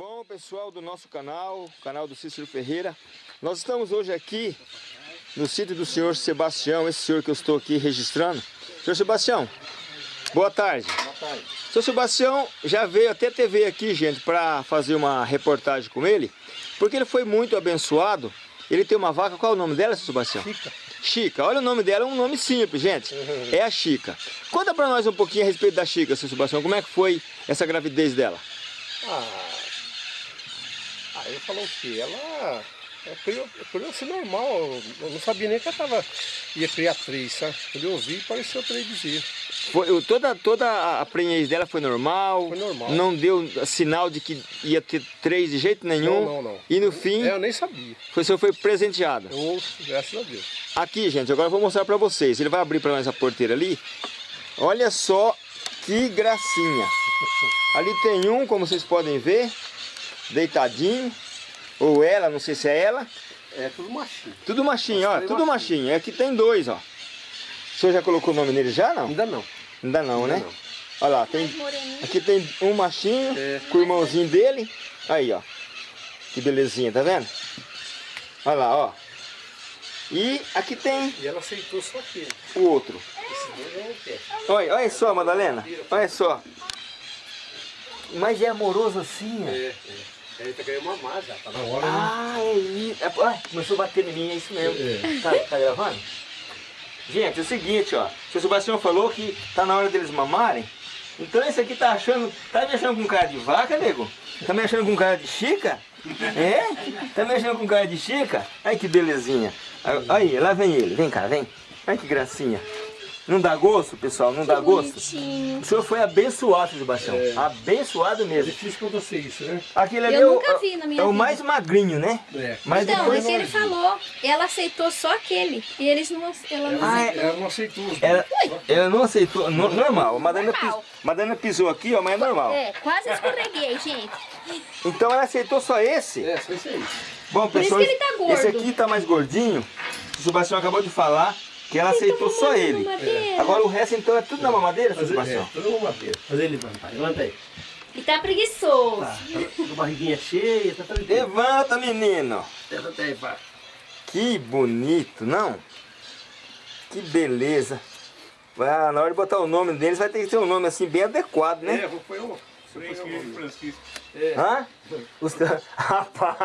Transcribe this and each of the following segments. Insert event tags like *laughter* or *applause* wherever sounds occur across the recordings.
Bom, pessoal do nosso canal, canal do Cícero Ferreira, nós estamos hoje aqui no sítio do senhor Sebastião, esse senhor que eu estou aqui registrando. Senhor Sebastião, boa tarde. Boa tarde. Senhor Sebastião já veio até TV aqui, gente, para fazer uma reportagem com ele, porque ele foi muito abençoado. Ele tem uma vaca, qual é o nome dela, senhor Sebastião? Chica. Chica, olha o nome dela, é um nome simples, gente. É a Chica. Conta para nós um pouquinho a respeito da Chica, senhor Sebastião, como é que foi essa gravidez dela? Ah, ah ele falou que ela é, assim normal, eu não sabia nem que ela tava, ia criar três, sabe? Quando eu ouvi, pareceu três bezerros. Foi, toda, toda a prenhez dela foi normal? Foi normal. Não deu sinal de que ia ter três de jeito nenhum? Não, não, não. E no fim, É, eu nem sabia. o senhor foi presenteado. Eu graças a Deus. Aqui, gente, agora eu vou mostrar pra vocês. Ele vai abrir pra nós a porteira ali. Olha só que gracinha. Ali tem um, como vocês podem ver, deitadinho. Ou ela, não sei se é ela. É tudo machinho. Tudo machinho, ó. Três Tudo machinho. machinho. Aqui tem dois, ó. O senhor já colocou o nome nele já, não? Ainda não. Ainda não, Ainda né? não. Olha lá, tem, aqui tem um machinho É. com o irmãozinho dele. Aí, ó. Que belezinha, tá vendo? Olha lá, ó. E aqui tem E ela aceitou só aquele. o outro. Não quero. Olha, olha só, Madalena. Olha só. Mas é amoroso assim, ó. É, é. Ele tá ganhando mamar já, tá na hora. né? Ah, é isso. É, ai, começou a bater em mim, é isso mesmo. É. Tá, tá gravando? Gente, é o seguinte, ó. O seu Sebastião falou que tá na hora deles mamarem. Então esse aqui tá achando. Tá me achando com cara de vaca, nego? Tá me achando com cara de chica? É? Tá me achando com cara de chica? Ai que belezinha. Aí, lá vem ele. Vem cá, vem. Ai que gracinha. Não dá gosto, pessoal? Não dá gosto? Bonitinho. O senhor foi abençoado, seu Sebastião. É. Abençoado É mesmo. difícil acontecer isso, né? Aquele ali Eu é o- nunca vi na minha É o vida. mais magrinho, né? É. Mas Então, depois é que ele falou. Ela aceitou só aquele. E eles não, ela não Ah, é. aceitou. Ela não aceitou Ela, ela não aceitou, no- normal. A Madalena, Normal. pis- Madalena pisou aqui, ó, mas é normal. É, quase escorreguei, gente. Então ela aceitou só esse? É, só isso aí. Bom, Por isso pessoal, que ele tá gordo. esse aqui tá mais gordinho. O Sebastião acabou de falar que ela aceitou tá só ele. mamadeira. Agora o resto então é tudo na mamadeira, seu Fazer, é, Sebastião? toda uma madeira. Fazer ele levantar. Levanta aí. E tá preguiçoso. Tá, tá com a barriguinha cheia, tá tranquilo. Levanta, menino. Levanta aí, pá. Que bonito, não? Que beleza. Ah, na hora de botar o nome deles vai ter que ter um nome assim bem adequado, né? É, vou pôr um. Francisco. Francisco. Hã? Os... *laughs* Rapaz,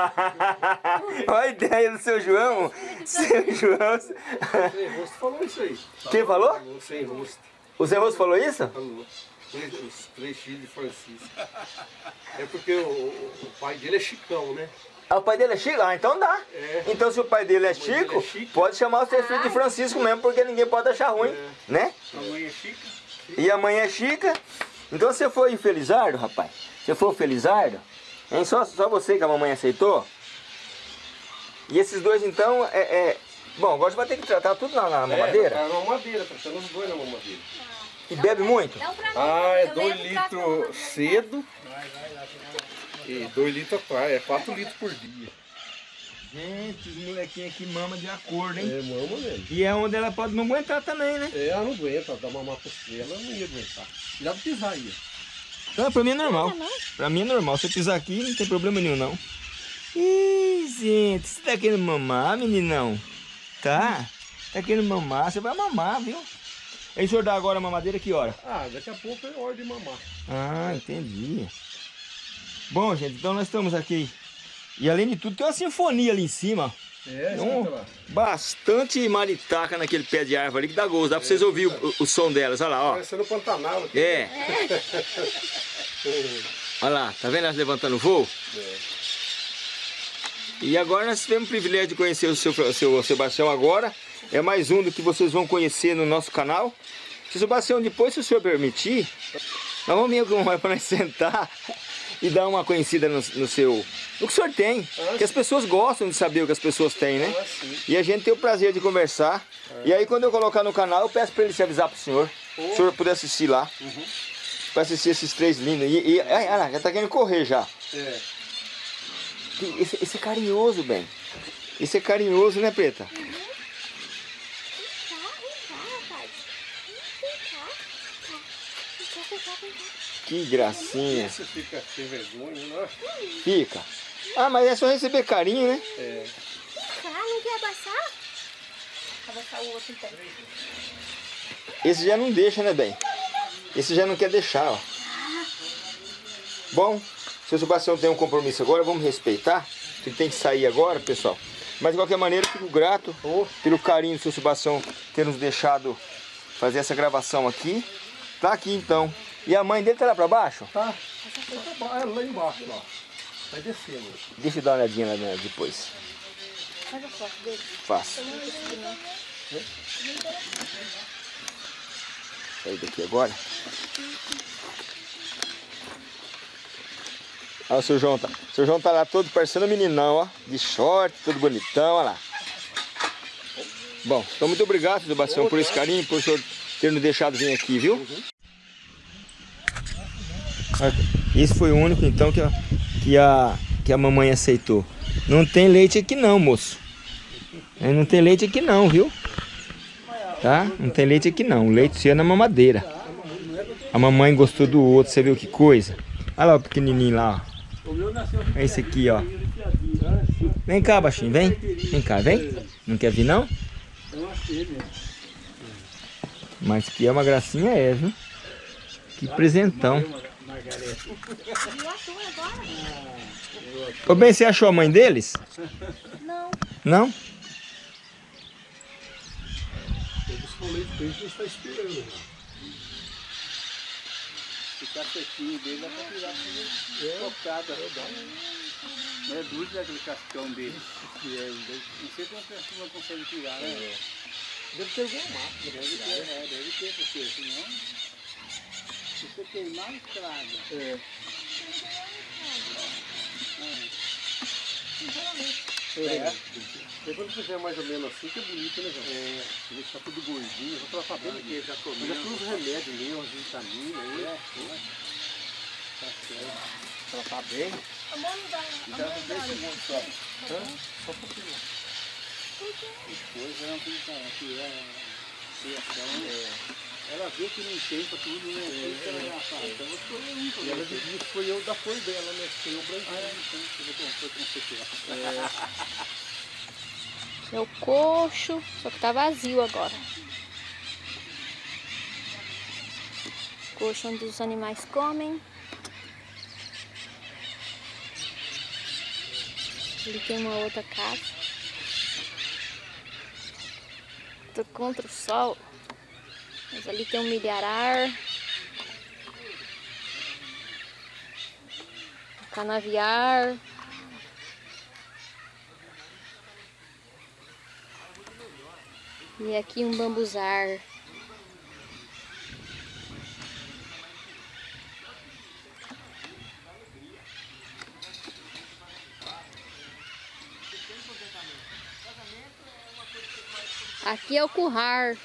olha a ideia do seu João. Seu João. Sem rosto falou isso aí. Quem falou? Sem rosto. O Zé Rosto falou isso? Falou. Os três filhos de Francisco. É porque o, o- o pai dele é Chicão, né? Ah, o pai dele é Chico? Ah, então dá. É. Então se o pai dele é mãe dele Chico, é Chico. pode chamar os três filhos de Francisco mesmo, porque ninguém pode achar ruim, É. né? A mãe é Chica. E a mãe é Chica. Então você foi Felizardo, rapaz? Você foi o Felizardo? Hein? Só, só você que a mamãe aceitou? E esses dois então é... é- Bom, agora você vai ter que tratar tudo na, na mamadeira. É, tá na mamadeira, tá tendo os dois na mamadeira. E bebe muito? Não pra mim. Ah, é eu 2 levo pra litros cedo. E 2 litros atrás, é 4 litros por dia. Gente, os molequinhos aqui mamam de acordo, É, mama mesmo. E é onde ela pode não aguentar também, né? É, ela não aguenta, dá mamar pra você, ela não ia aguentar. De pisar aí. ó. Não, pra mim é normal. Pra mim é normal. Se eu pisar aqui, não tem problema nenhum, não. Ih, gente, você tá querendo mamar, meninão? Tá? Tá querendo mamar? Você vai mamar, viu? Aí o senhor dá agora a mamadeira que hora? Ah, daqui a pouco é hora de mamar. Ah, entendi. Bom, gente, então nós estamos aqui. E além de tudo, tem uma sinfonia ali em cima. É, Um, escuta lá. bastante maritaca naquele pé de árvore ali que dá gosto. Dá pra vocês ouvirem o, o som delas. Olha lá, ó. Parecendo Pantanal aqui. É. *laughs* Olha lá, tá vendo elas levantando voo? É. E agora nós tivemos o privilégio de conhecer o seu, o seu Sebastião agora. É mais um do que vocês vão conhecer no nosso canal. Seu Sebastião, depois, se o senhor permitir, nós vamos vir para nós sentar e dar uma conhecida no, no seu... No que o senhor tem. Ah, que as pessoas gostam de saber o que as pessoas têm, né? Ah. E a gente tem o prazer de conversar. E aí quando eu colocar no canal, eu peço para ele se avisar pro senhor. Se o senhor puder assistir lá. Para assistir esses três lindos. E, e ai, ai, já tá querendo correr já. É. Esse, esse é carinhoso, bem. Esse é carinhoso, né, Preta? Vem cá, vem cá, rapaz. Vem cá. Vem cá, vem cá, vem cá. Que gracinha. Você fica sem vergonha, né? Fica. Ah, mas é só receber carinho, né? É. Ah, não quer abaçar? Abaçar o outro então. Esse já não deixa, né, bem? Esse já não quer deixar, ó. Bom, seu Sebastião tem um compromisso agora, vamos respeitar. Ele tem que sair agora, pessoal. Mas de qualquer maneira, eu fico grato pelo carinho do seu Sebastião ter nos deixado fazer essa gravação aqui. Tá aqui então. E a mãe dele tá lá pra baixo? Tá. Tá é lá embaixo, ó. Vai descendo. Deixa eu dar uma olhadinha lá né, depois. Faz a foto dele. Faço. Sair daqui agora. Olha o seu João, tá. O seu João tá lá todo parecendo um meninão, ó. De short, todo bonitão, olha lá. Bom, então muito obrigado, seu Sebastião, por esse carinho, por o senhor ter nos deixado vir aqui, viu? Esse foi o único, então, que a, que a, que a mamãe aceitou. Não tem leite aqui não, moço. É, Não tem leite aqui não, viu? Tá? Não tem leite aqui não. O leite seu é na mamadeira. A mamãe gostou do outro, você viu que coisa? Olha lá o pequenininho lá, ó. É esse aqui, ó. Vem cá, baixinho, vem. Vem cá, vem. Não quer vir, não? Mas que é uma gracinha, é, viu? Que presentão. Viu a tua agora? Ô, bem, você achou a mãe deles? Não. Não? Eu busco o leite pra ele, a gente tá esperando. já. O cacetinho dele dá pra tirar com tocada. Não é duro né, aquele cascão dele. Não sei como a pessoa consegue tirar, né? Deve ter alguma máquina. Deve ter, é, deve ter, porque senão. Se você queimar, estraga. É. É. Depois que fizer mais ou menos assim, que é bonito, né, João? É. Deixar tudo gordinho, já tá bem. Porque já comeu. já todos os remédios mesmo, as vitaminas aí. É, Tá certo. Ela tá bem. Amor, não dá. Já não tem segundo só. Só um pouquinho. Depois ela não tem que é criação. É. Ela vê que não tem pra tudo, né? Isso que ela já fala. Então eu escolhi um pra E ela você. dizia que foi eu da cor dela, né? Foi o branquinho. Ah, é, então eu vou comprar com você tirar. É o coxo, só que tá vazio agora. Coxo onde os animais comem. Ali tem uma outra casa. Tô contra o sol. Mas ali tem um milharar. Um canaviar. E aqui um bambuzar. Aqui é o currar.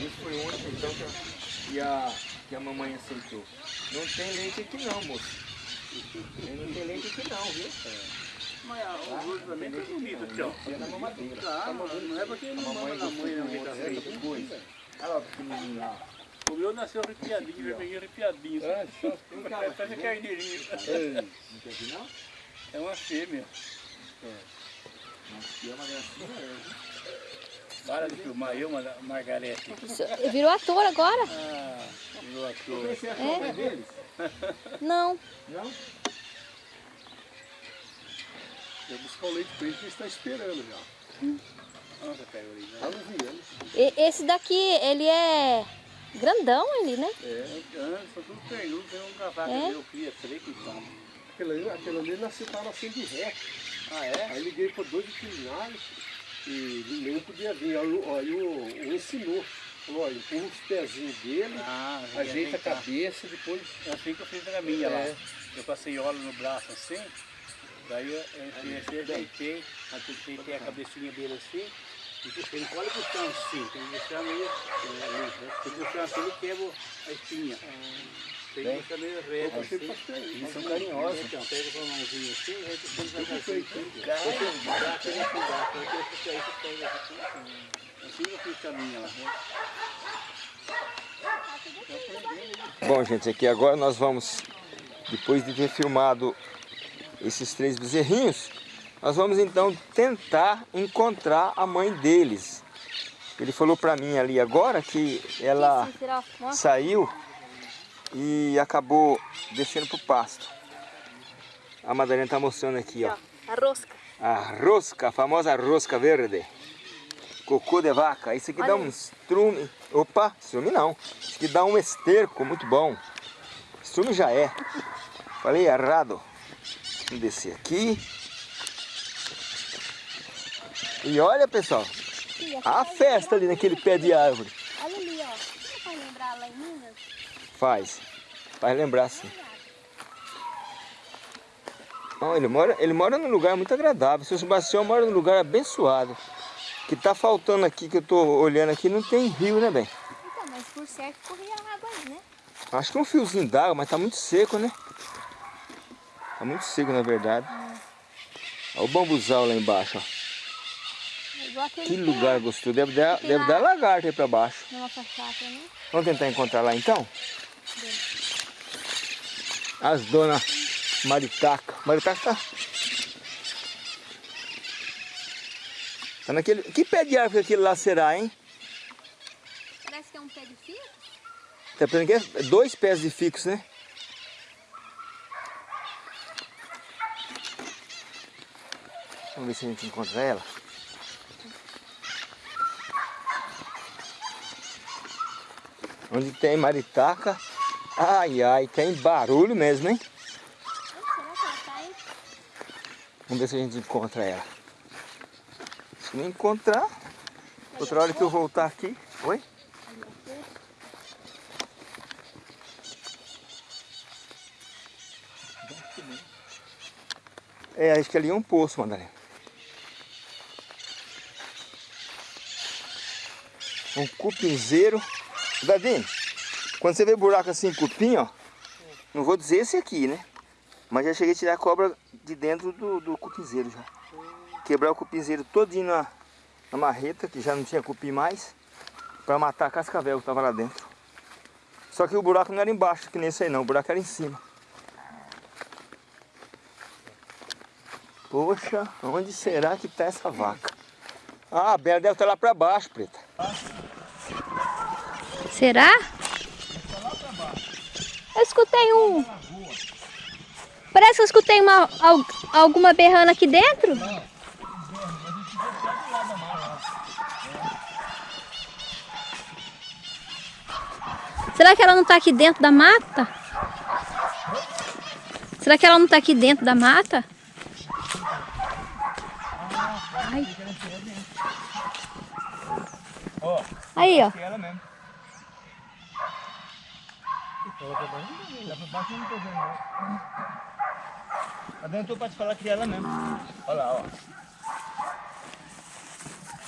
Esse foi o único então que a, que a, que a mamãe aceitou. Não tem leite aqui não, moço. Não tem leite aqui não, viu? Mas ah, o gordo também tá bonito aqui, ó. É na mamadeira. Tá, não é porque A não mama mamãe na mãe, não, que tá. Olha lá o pequenininho lá. O meu nasceu arrepiadinho, vermelhinho arrepiadinho. É, só. Parece carneirinho. Não quer vir não? É uma fêmea. Que é uma gracinha, é. Para de filmar eu, Mar- Margarete. Virou ator agora? Ah, meu ator. Você a mãe deles? Não. Não? Eu buscar o leite pra ele, que está esperando já. Nossa, pega ali. Tá nos viando. E- Esse daqui, ele é grandão, ele, né? É, antes, são tudo pernudo, tem um cavaco É? meu, cria três que toma. Aquele ali, aquele ali nasceu, tá nascendo de ré. Ah, é? Aí liguei para dois veterinários e nenhum podia vir. Aí o, aí o, o ensinou. Falou, empurra os pezinhos dele, Ah, ajeita a cabeça, depois. É assim que eu fiz na minha lá. É. Eu passei óleo no braço assim, daí eu, eu, ajeitei, ajeitei a cabecinha dele assim, Ele pode puxar assim, tem que deixar meio é, né? Se puxar assim, ele quebra a espinha. Tem que puxar meio reto assim. Eles são carinhosos. Então, pega com a mãozinha assim, aí põe devagarzinho. Assim. Assim lá. né? Bom, gente, aqui agora nós vamos, depois de ter filmado esses três bezerrinhos, nós vamos então tentar encontrar a mãe deles. Ele falou pra mim ali agora que ela saiu e acabou descendo pro pasto. A Madalena tá mostrando aqui, ó. A rosca. A rosca, a famosa rosca verde. Cocô de vaca. Isso aqui Olha dá um estrume. Opa, estrume não. Isso aqui dá um esterco muito bom. Estrume já é. Falei errado. Vamos descer aqui. E olha, pessoal. A vai festa ali naquele pé de árvore. Olha ali, ó. Vai lembrar lá em Minas? Faz. Faz lembrar sim. Ele, mora, ele mora num lugar muito agradável. Seu Sebastião mora num lugar abençoado. Que tá faltando aqui, que eu tô olhando aqui, não tem rio, né, bem? Então, mas por certo corria água aí, né? Acho que é um fiozinho d'água, mas tá muito seco, né? Tá muito seco, na verdade. Olha o bambuzal lá embaixo, ó. É Que lugar gostoso. Deve dar, deve dar lagarto aí pra baixo. Né? Vamos tentar encontrar lá então? As dona Maritaca. Maritaca tá. Tá naquele. Que pé de árvore aquele lá será, hein? Parece que é um pé de fio. Tá pensando que é dois pés de fixo, né? Vamos ver se a gente encontra ela. Onde tem maritaca. Ai, ai, tem barulho mesmo, hein? Ela tá, hein? Vamos ver se a gente encontra ela. Se encontrar, outra hora que eu voltar aqui. Oi? É, acho que ali é um poço, Madalena. Um cupinzeiro. Dadinho, quando você vê buraco assim, cupim, ó. Não vou dizer esse aqui, né? Mas já cheguei a tirar a cobra de dentro do, do cupinzeiro já. Quebrar o cupinzeiro todinho na, na marreta, que já não tinha cupim mais. Pra matar a cascavel que tava lá dentro. Só que o buraco não era embaixo, que nem esse aí não. O buraco era em cima. Poxa, onde será que tá essa vaca? Ah, a Bela deve estar lá pra baixo, Preta. Será? Eu escutei um. Parece que eu escutei uma, al- alguma berrando aqui dentro. Será que ela não tá aqui dentro da mata? Será que ela não tá aqui dentro da mata? Ai. Aí, ó. tô pra te falar que é ela mesmo. Olha lá, ó.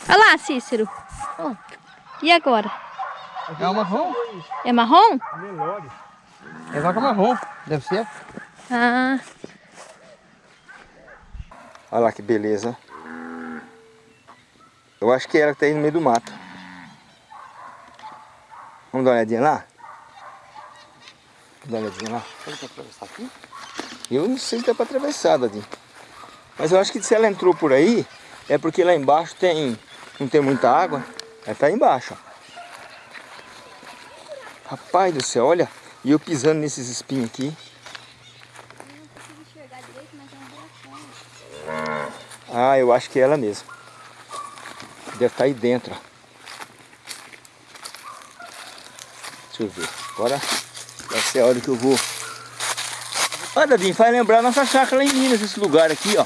Olha lá, Cícero. Ó. E agora? É uma marrom? É marrom? É vaca marrom, deve ser. Ah, Olha lá que beleza. Eu acho que é ela que tá aí no meio do mato. Vamos dar uma olhadinha lá? Vamos dar uma olhadinha lá? Será que atravessar aqui? Eu não sei se dá pra atravessar, Dadinho. Mas eu acho que se ela entrou por aí, é porque lá embaixo tem, não tem muita água. Ela tá aí embaixo, ó. Rapaz do céu, olha. E eu pisando nesses espinhos aqui. Ah, eu acho que é ela mesmo. Deve estar aí dentro. Deixa eu ver. Agora vai ser a hora que eu vou. Olha, Dadinho, faz lembrar nossa chácara lá em Minas, esse lugar aqui, ó.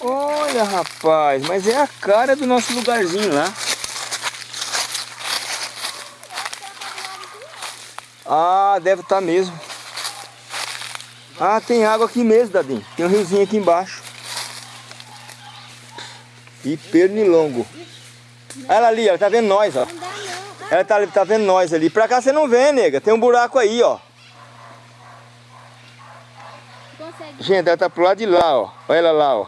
Olha, rapaz, mas é a cara do nosso lugarzinho lá. Ah, deve estar mesmo. Ah, tem água aqui mesmo, Dadinho. Tem um riozinho aqui embaixo. E pernilongo. Olha ela ali, ela tá vendo nós, ó. Ah, Ela tá, tá vendo nós ali. Pra cá você não vê, nega. Tem um buraco aí, ó. Gente, ela tá pro lado de lá, ó. Olha ela lá, ó.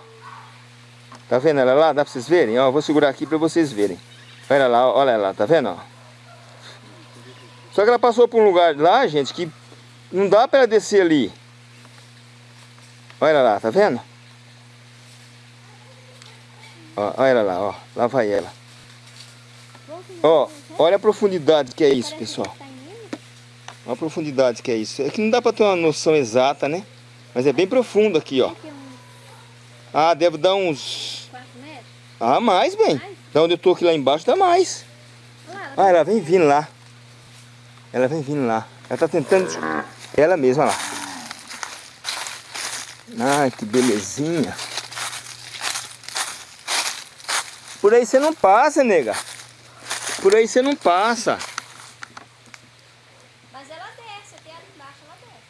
Tá vendo ela lá? Dá pra vocês verem? Ó, vou segurar aqui pra vocês verem. Olha ela lá, olha ela lá, tá vendo, ó? Só que ela passou por um lugar lá, gente, que não dá pra ela descer ali. Olha lá, tá vendo? Ó, olha lá, ó. Lá vai ela. Ó, olha a profundidade que é isso, pessoal. Olha a profundidade que é isso. É que não dá pra ter uma noção exata, né? Mas é bem profundo aqui, ó. Ah, deve dar uns... 4 metros. Ah, mais, bem. Da onde eu tô aqui lá embaixo dá mais. Lá, Ah, ela vem vindo lá. Ela vem vindo lá. Ela tá tentando... Ela mesma lá. Ai, que belezinha. Por aí você não passa, nega. Por aí você não passa. Mas ela desce, até ali embaixo ela desce.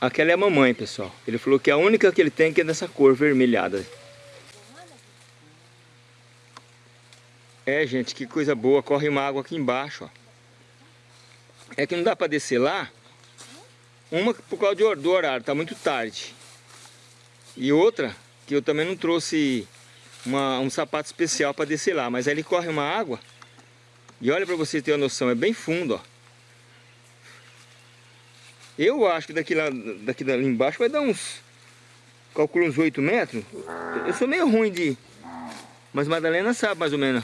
Aquela é a mamãe, pessoal. Ele falou que a única que ele tem que é dessa cor vermelhada. É, gente, que coisa boa. Corre uma água aqui embaixo, ó. É que não dá pra descer lá. Uma por causa do horário, tá muito tarde. E outra, que eu também não trouxe uma- um sapato especial pra descer lá. Mas aí ele corre uma água. E olha pra você ter uma noção, é bem fundo, ó. Eu acho que daqui lá, daqui dali embaixo vai dar uns... Calculo uns 8 metros. Eu sou meio ruim de... Mas Madalena sabe mais ou menos.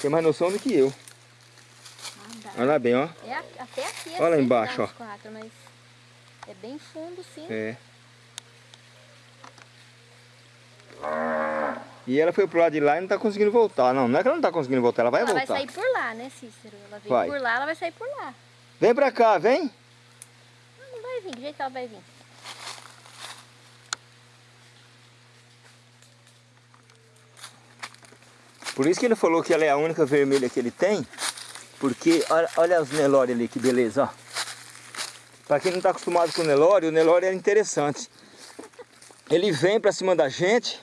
Tem mais noção do que eu. Dá. Olha lá bem, ó. É até aqui. Olha lá embaixo, ó. quatro, mas é bem fundo, sim. É. E ela foi pro lado de lá e não tá conseguindo voltar. Não, não é que ela não tá conseguindo voltar, ela vai ela voltar. vai sair por lá, né, Cícero? Ela veio Vai. por lá, ela vai sair por lá. Vem pra cá, vem. Não, não vai vir, do jeito que ela vai vir. Por isso que ele falou que ela é a única vermelha que ele tem. Porque olha, olha os Nelore ali, que beleza, ó. Pra quem não tá acostumado com o Nelore, o Nelore é interessante. Ele vem pra cima da gente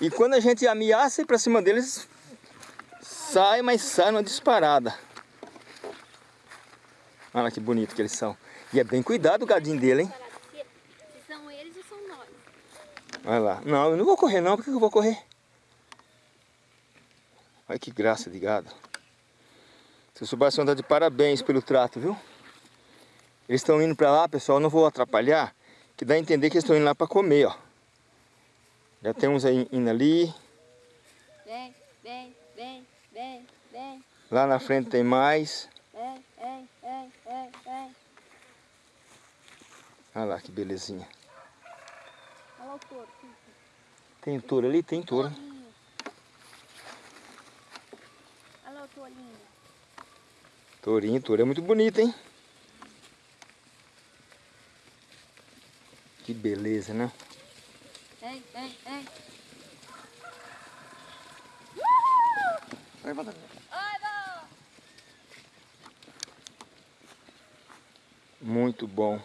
e quando a gente ameaça ir pra cima deles, sai, mas sai numa disparada. Olha que bonito que eles são. E é bem cuidado o gadinho dele, hein? Se, se são eles ou são nós? Olha lá. Não, eu não vou correr não. Por que eu vou correr? Olha que graça de gado. Seu Sebastião tá de parabéns pelo trato, viu? Eles estão indo pra lá, pessoal. Não vou atrapalhar. Que dá a entender que eles estão indo lá pra comer, ó. Já tem uns aí indo ali. Vem, vem, vem, vem, vem, Lá na frente tem mais. vem, vem, vem, vem, vem. Olha lá que belezinha. Olha lá o touro. Tem touro ali? Tem touro. Tourinho. Olha lá o tourinho. Tourinho, touro é muito bonito, hein? Que beleza, né? Vai, vai. Ai, vó. Muito bom.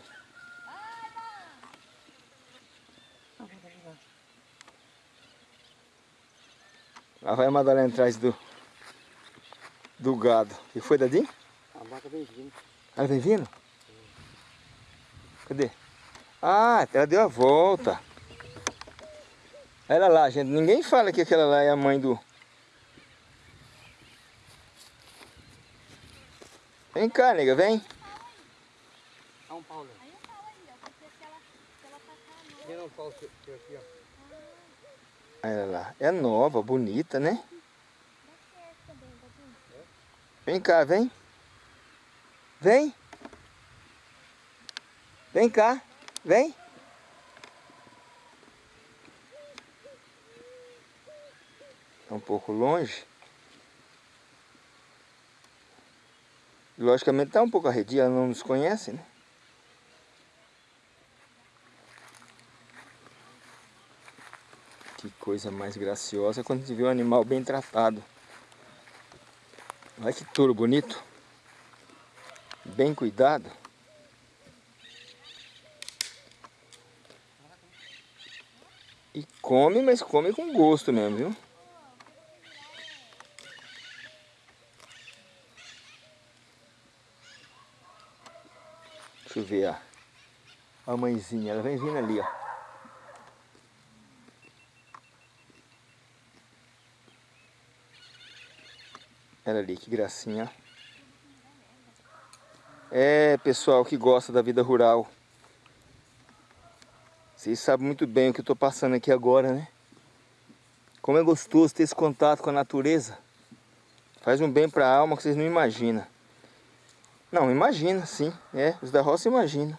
Lá vai a Madalena atrás do, do gado. Que foi, Dadinho? A vaca vem vindo. Ela vem vindo? Cadê? Ah, ela deu a volta. Ela lá, gente. Ninguém fala que aquela lá é a mãe do... Vem cá, nega, vem. Dá um pau. Aí eu falo aí, ó. Porque se ela, se ela tacar a mão... Um pau aqui, ó. Olha lá. É nova, bonita, né? Dadinho. Vem cá, vem. Vem. Vem cá, vem. Tá um pouco longe. Logicamente tá um pouco arredia, ela não nos conhece, né? Que coisa mais graciosa quando se vê um animal bem tratado. Olha que touro bonito. Bem cuidado. E come, mas come com gosto mesmo, viu? Deixa eu ver, ó. A mãezinha, ela vem vindo ali, ó. Ela ali, que gracinha. É, pessoal que gosta da vida rural. Vocês sabem muito bem o que eu estou passando aqui agora, né? Como é gostoso ter esse contato com a natureza. Faz um bem para a alma que vocês não imaginam. Não, imagina, sim. É, os da roça imagina.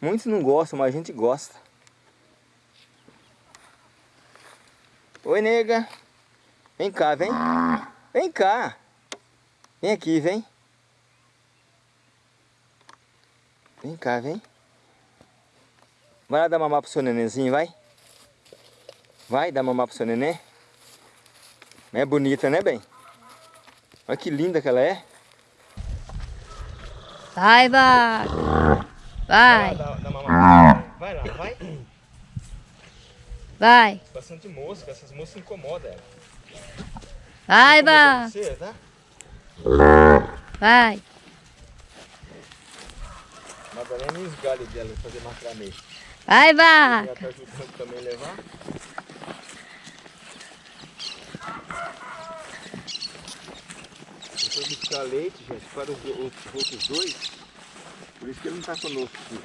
Muitos não gostam, mas a gente gosta. Oi, nega. Vem cá, vem. Vem cá. Vem aqui, vem. Vem cá, vem. Vai lá dar mamar pro seu nenenzinho, vai. Vai dar mamar pro seu neném. É bonita, né, bem? Olha que linda que ela é. Vai, vai. Vai, Dá, dá mamar. Vai lá, vai. vai. Bastante mosca, essas moscas incomodam ela. Vai, tá? Vai. Os galhos dela fazer macramê. Vai, vai. Ela tá ajudando também a levar. Buscar leite, gente, para os, outros dois. Por isso que ele não tá conosco aqui.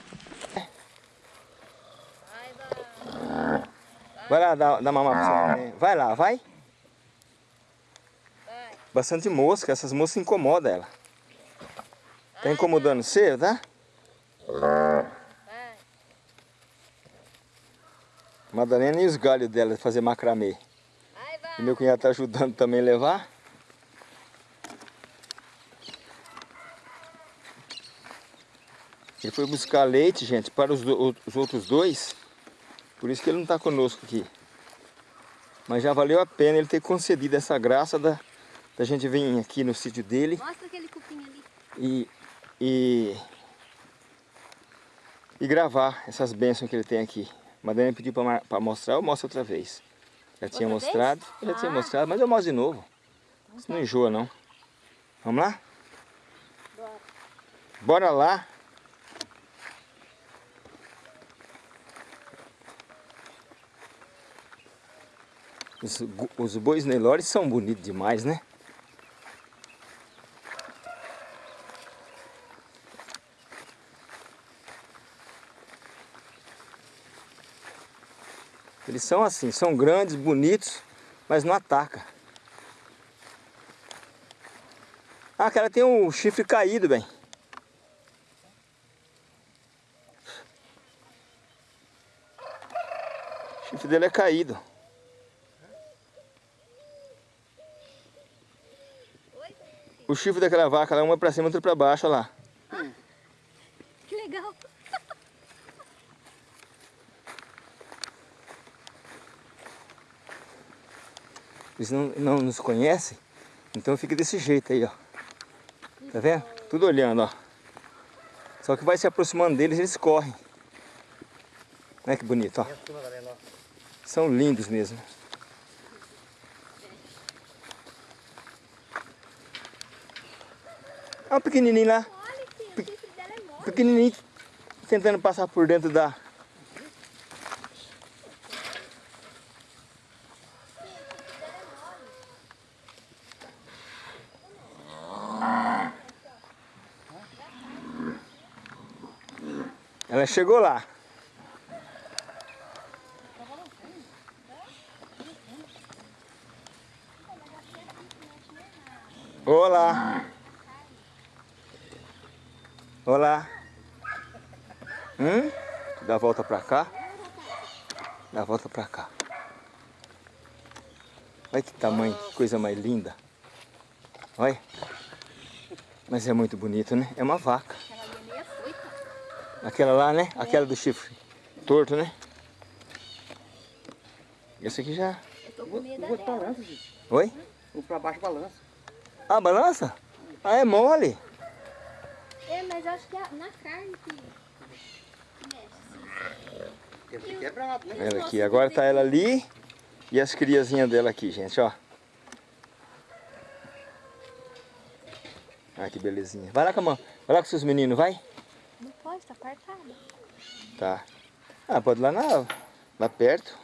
Vai lá dar, dar mamar pra você neném. Vai lá, vai. Bastante mosca, essas moscas incomodam ela. Tá incomodando você, tá? Madalena e os galhos dela fazer macramê. Vai, vai. E meu cunhado tá ajudando também a levar. Ele foi buscar leite, gente, para os, do- os outros dois. Por isso que ele não está conosco aqui. Mas já valeu a pena ele ter concedido essa graça da, da gente vir aqui no sítio dele Mostra aquele cupim ali. e, e, e gravar essas bênçãos que ele tem aqui. Madalena pediu para mostrar, eu mostro outra vez. Já tinha Outra vez? mostrado, eu já tinha Ah. mostrado, mas eu mostro de novo. Isso não enjoa não. Vamos lá? Bora. Bora lá. Os, os bois Nelores são bonitos demais, né? São assim, são grandes, bonitos, mas não ataca. Ah, aquela tem um chifre caído, bem. O chifre dele é caído. O chifre daquela vaca lá, uma pra cima, outra pra baixo, olha lá. Eles não, não nos conhecem, então fica desse jeito aí, ó. Tá vendo? Tudo olhando, ó. Só que vai se aproximando deles, eles correm. Olha que bonito, ó. São lindos mesmo. Olha o pequenininho lá, Olha que o chifre dela é pequenininho, tentando passar por dentro da... chegou lá. Olá. Olá. Hum? Dá a volta pra cá. Dá a volta pra cá. Olha que tamanho, que coisa mais linda. Olha. Mas é muito bonito, né? É uma vaca. Ela ali é meio afoita. Aquela lá, né? Aquela do chifre torto, né? Esse aqui já... Eu tô com medo O outro dela. balança, gente. Oi? O pra baixo balança. Ah, balança? Ah, é mole. É, mas acho que é na carne que que mexe. assim. Quebrado, né? Ela aqui, agora tá ela ali e as criazinhas dela aqui, gente, ó. Ah, que belezinha. Vai lá com a mão, vai lá com seus meninos, vai. Tá apartada. Tá. Ah, pode ir lá, na, lá perto.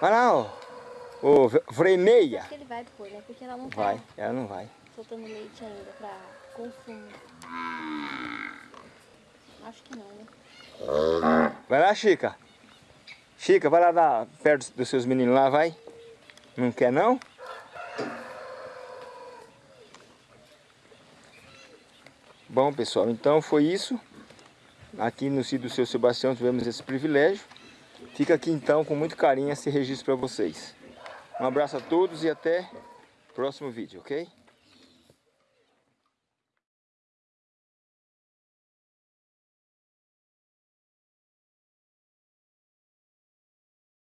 Vai lá, ó. Ô, Freneia. Acho que ele vai pôr, né? Porque ela não tá Vai, ela não vai. soltando leite ainda pra consumo. Acho que não, né? Vai lá, Chica. Chica, vai lá dar perto dos seus meninos lá, vai. Não quer não? Bom, pessoal, então foi isso. Aqui no sítio do seu Sebastião tivemos esse privilégio. Fica aqui então com muito carinho esse registro para vocês. Um abraço a todos e até próximo vídeo, ok?